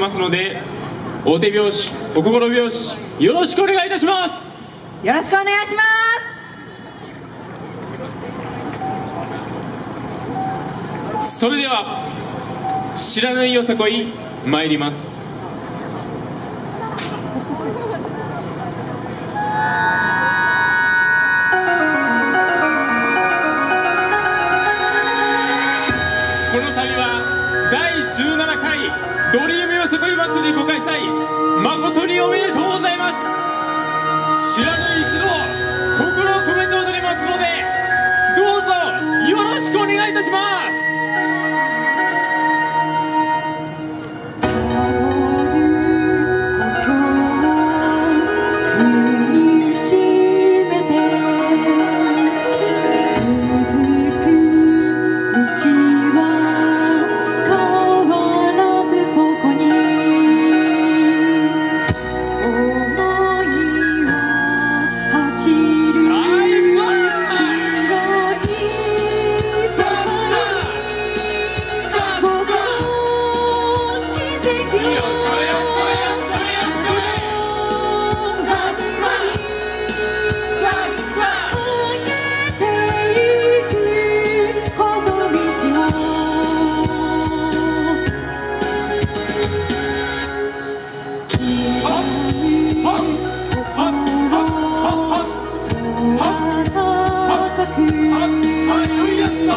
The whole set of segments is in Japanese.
ますので大手拍子お心拍子よろしくお願いいたします。よろしくお願いしまそれでは知らぬいよさこい参ります。この度は第17回ドリームよそこい祭りご開催誠におめでとうございます。知らぬ一度心を込めて踊りますのでどうぞよろしくお願いいたします。一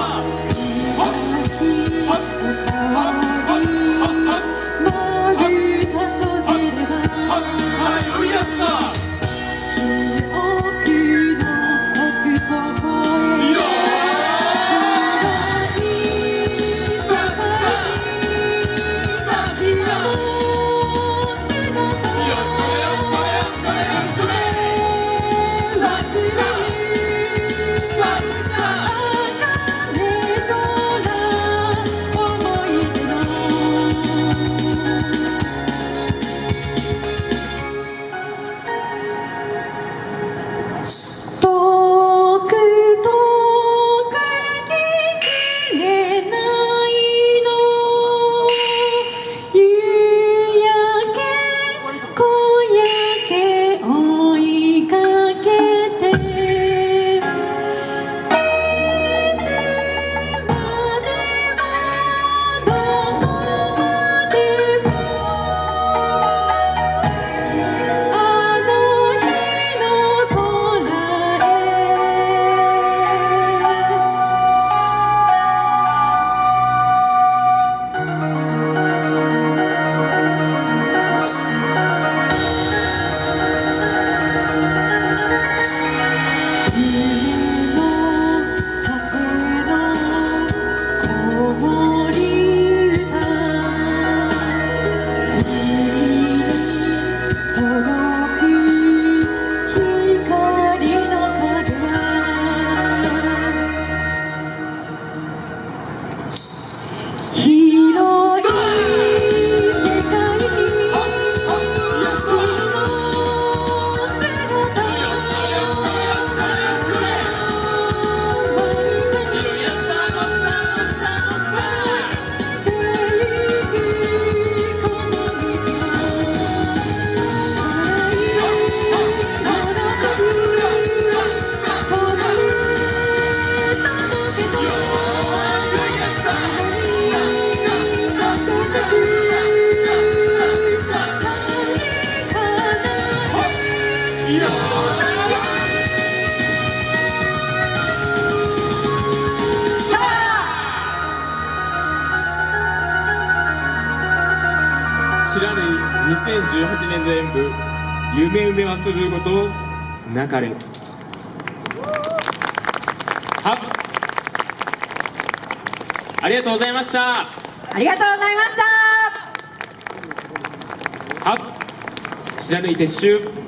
知らぬ2018年の演舞「夢埋め忘れることなかれ」はありがとうございました。すありがとうございました。は知らぬい撤収